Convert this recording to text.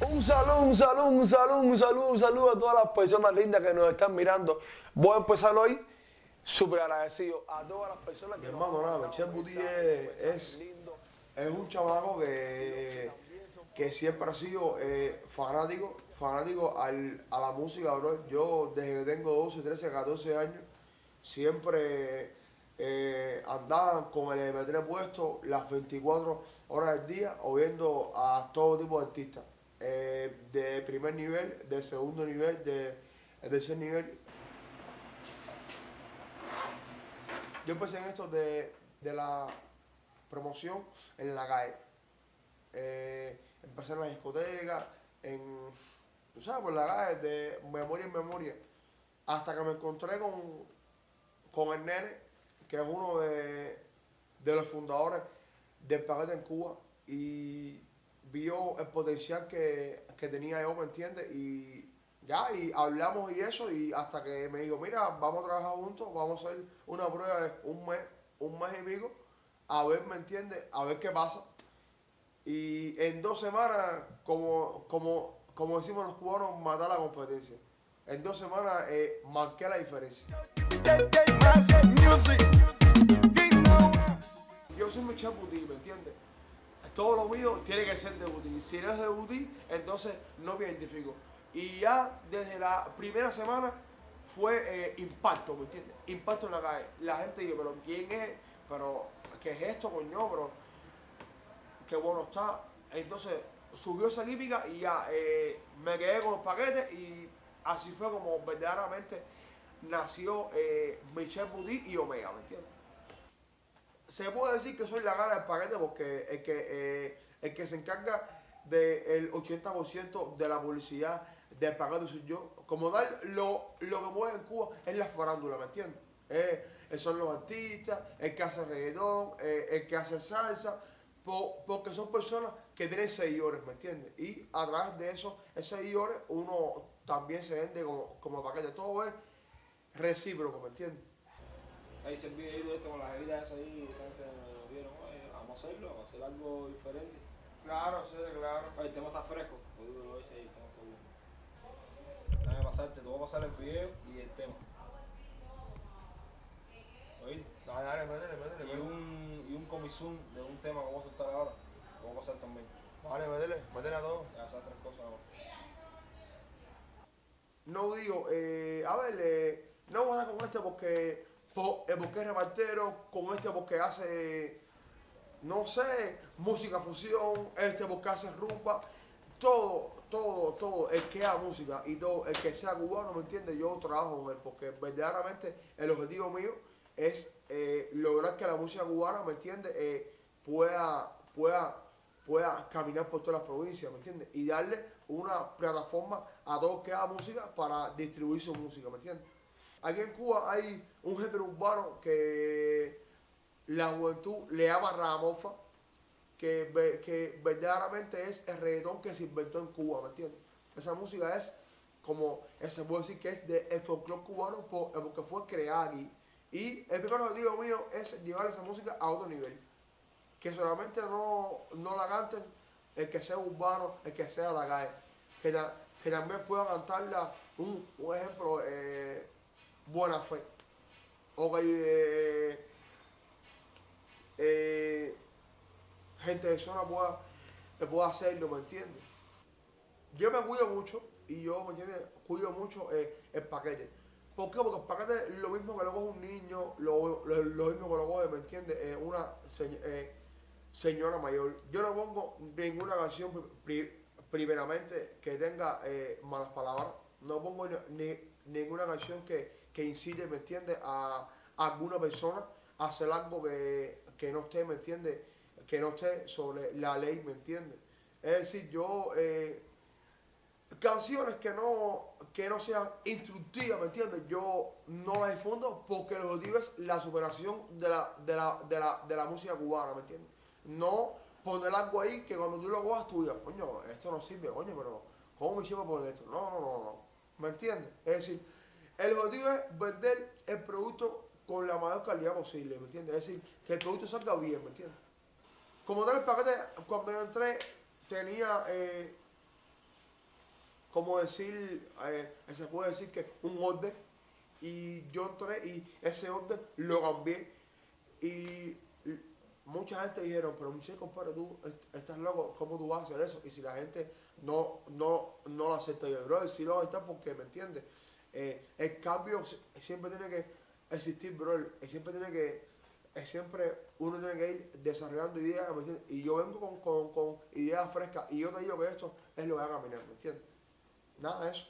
un saludo, un saludo, un saludo, un saludo a todas las personas lindas que nos están mirando. Voy a empezar hoy súper agradecido a todas las personas que hermano, nada, Michel mensajes, es- es- un chamaco que, que siempre ha sido eh, fanático, fanático al- a la música, bro. Yo desde que tengo 12, 13, 14 años, siempre eh, andaba con el MP3 puesto las 24 horas del día, oyendo a todo tipo de artistas. Eh, de primer nivel, de segundo nivel, de, de tercer nivel. Yo empecé en esto de, de la promoción en la calle. Eh, empecé en la discoteca, en, tú sabes, por la calle, de memoria en memoria. Hasta que me encontré con, con el nene, que es uno de, de los fundadores del paquete en Cuba, y vio el potencial que, que tenía yo, ¿me entiendes? Y ya, y hablamos y eso, y hasta que me dijo, mira, vamos a trabajar juntos, vamos a hacer una prueba de un mes, un mes y pico, a ver, ¿me entiendes? A ver qué pasa. Y en dos semanas, como, como, como decimos los cubanos, matar la competencia. En dos semanas eh, marqué la diferencia. Yo soy Michel Buti, ¿me entiendes? Todo lo mío tiene que ser de Buti. Si no es de Buti, entonces no me identifico. Y ya desde la primera semana fue eh, impacto, ¿me entiendes? Impacto en la calle. La gente dice, pero ¿quién es? Pero, ¿qué es esto, coño? Pero, qué bueno está. Entonces subió esa química y ya eh, me quedé con los paquetes y así fue como verdaderamente nació eh, Michel Buti y Omega, ¿me entiendes? Se puede decir que soy la cara del paquete porque el que, eh, que se encarga del 80% de la publicidad del paquete soy yo. Como tal, lo, lo que mueve en Cuba es la farándula, ¿me entiendes? Eh, son los artistas, el que hace reggaetón, eh, el que hace salsa, po- porque son personas que tienen seguidores, ¿me entiendes? Y a través de esos seguidores uno también se vende como, como paquete. Todo es recíproco, ¿me entiendes? Ahí se el videito este con las heridas esas ahí, esta gente vieron, oye, vamos a hacerlo, vamos a hacer algo diferente. Claro, sí, claro. Oye, el tema está fresco, oye, sí, el tema está bueno. Déjame pasarte, te voy a pasar el video y el tema. Oíste. Dale, dale, métele, métele, Y métele. un, y un comisón de un tema que vamos a soltar ahora, lo voy a pasar también. Dale, métele, métele a todo. Ya esas tres cosas ahora. No digo, eh, a ver, eh, no voy a dar con este porque, porque es repartero, con este porque hace, no sé, música fusión, este porque hace rumba, todo, todo, todo, el que haga música y todo, el que sea cubano, ¿me entiendes? Yo trabajo con él porque verdaderamente el objetivo mío es eh, lograr que la música cubana, ¿me entiendes? Eh, pueda, pueda, pueda caminar por todas las provincias, ¿me entiendes? Y darle una plataforma a todos que hagan música para distribuir su música, ¿me entiendes? Aquí en Cuba hay un género urbano que la juventud le llama ragamuffin, que, que verdaderamente es el reggaetón que se inventó en Cuba, ¿me entiendes? Esa música es como, se puede decir que es del folclore cubano eh, porque fue creada aquí. Y el primer objetivo mío es llevar esa música a otro nivel. Que solamente no, no la canten el que sea urbano, el que sea la calle. Que, ta- que también pueda cantarla, un, un ejemplo, eh, Buena Fe. O que eh, eh, gente de zona pueda, pueda hacerlo, ¿me entiendes? Yo me cuido mucho y yo, ¿me entiendes? Cuido mucho eh, el paquete. ¿Por qué? Porque el paquete es lo mismo que lo coge un niño, lo, lo- lo mismo que lo coge, ¿me entiendes? Eh, una se- señora mayor. Yo no pongo ninguna canción pri- primeramente que tenga eh, malas palabras. No pongo ni- ninguna canción que, que incite, ¿me entiendes? A, alguna persona a hacer algo que, que no esté, ¿me entiendes? Que no esté sobre la ley, ¿me entiendes? Es decir, yo... eh, canciones que no, que no sean instructivas, ¿me entiendes? Yo no las difundo porque el objetivo es la superación de la, de la, de la, de la música cubana, ¿me entiendes? No poner algo ahí que cuando tú lo cojas tú digas, coño, esto no sirve, coño, pero ¿cómo me llevo poner esto? No, no, no, no. ¿Me entiendes? Es decir, el objetivo es vender el producto con la mayor calidad posible, ¿me entiendes? Es decir, que el producto salga bien, ¿me entiendes? Como tal, el paquete, cuando yo entré, tenía... eh, como decir, eh, se puede decir que un orden y yo entré y ese orden lo cambié y mucha gente dijeron, pero Michelle, compadre, tú est- estás loco, ¿cómo tú vas a hacer eso? Y si la gente no, no, no lo acepta, yo, bro, si lo acepta porque, ¿me entiendes? Eh, el cambio si- siempre tiene que existir, bro, y siempre tiene que, eh, siempre uno tiene que ir desarrollando ideas. Y yo vengo con, con, con ideas frescas y yo te digo que esto es lo que va a caminar, ¿me entiendes? Nada de eso.